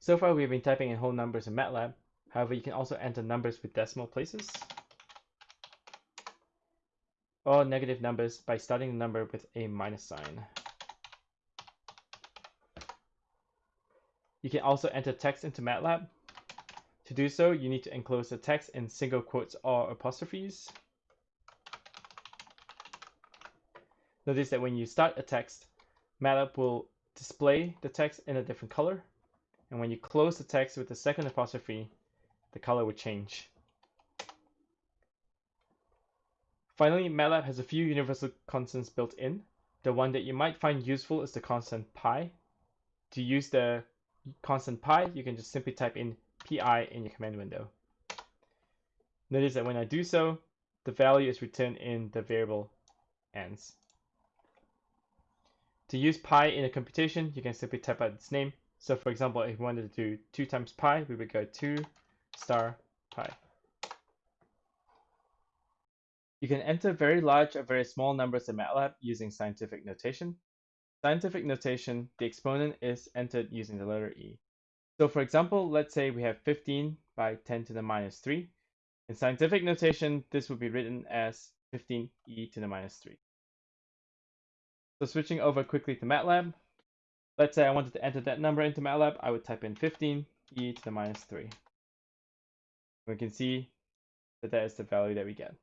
So far, we've been typing in whole numbers in MATLAB. However, you can also enter numbers with decimal places or negative numbers by starting the number with a minus sign. You can also enter text into MATLAB. To do so, you need to enclose the text in single quotes or apostrophes. Notice that when you start a text, MATLAB will display the text in a different color. And when you close the text with the second apostrophe, the color will change. Finally, MATLAB has a few universal constants built in. The one that you might find useful is the constant pi. To use the constant pi, you can just simply type in pi in your command window. Notice that when I do so, the value is returned in the variable ans. To use pi in a computation, you can simply type out its name. So for example, if we wanted to do 2 times pi, we would go 2 star pi. You can enter very large or very small numbers in MATLAB using scientific notation. Scientific notation, the exponent is entered using the letter e. So for example, let's say we have 15 by 10 to the minus 3. In scientific notation, this would be written as 15e to the minus 3. So switching over quickly to MATLAB, let's say I wanted to enter that number into MATLAB, I would type in 15 e to the minus 3. We can see that that is the value that we get.